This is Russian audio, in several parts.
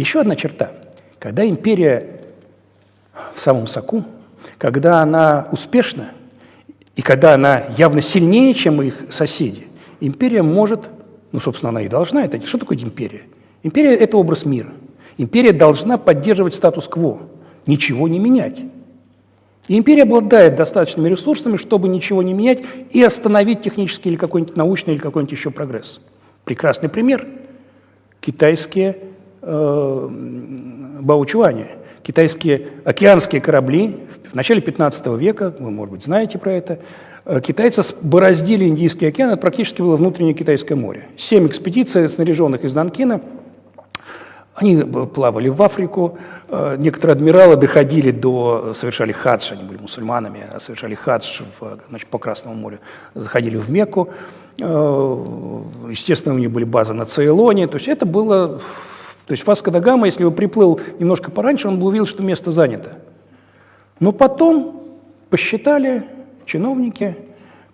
Еще одна черта. Когда империя в самом соку, когда она успешна, и когда она явно сильнее, чем их соседи, империя может, ну, собственно, она и должна это. Что такое империя? Империя – это образ мира. Империя должна поддерживать статус-кво, ничего не менять. И империя обладает достаточными ресурсами, чтобы ничего не менять и остановить технический или какой-нибудь научный или какой-нибудь еще прогресс. Прекрасный пример – китайские э, баучуани, китайские океанские корабли в начале 15 века, вы, может быть, знаете про это, э, китайцы бороздили Индийский океан, это практически было внутреннее Китайское море. Семь экспедиций, снаряженных из Нанкина – они плавали в Африку, э, некоторые адмиралы доходили до, совершали хадж, они были мусульманами, а совершали хадж в, значит, по Красному морю, заходили в Мекку, э, естественно, у них были базы на Цейлоне, то есть это было, то есть Васко да Гама, если бы приплыл немножко пораньше, он бы увидел, что место занято. Но потом посчитали чиновники,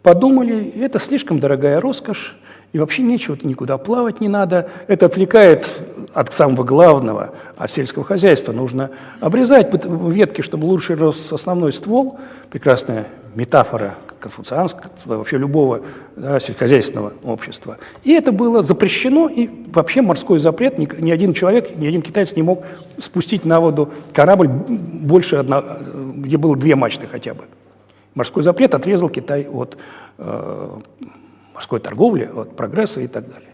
подумали, это слишком дорогая роскошь, и вообще нечего, никуда плавать не надо. Это отвлекает от самого главного, от сельского хозяйства. Нужно обрезать ветки, чтобы лучше рос основной ствол. Прекрасная метафора конфуцианского, вообще любого да, сельскохозяйственного общества. И это было запрещено, и вообще морской запрет, ни, ни один человек, ни один китаец не мог спустить на воду корабль больше, одна, где было две мачты хотя бы. Морской запрет отрезал Китай от э, морской торговли, от прогресса и так далее.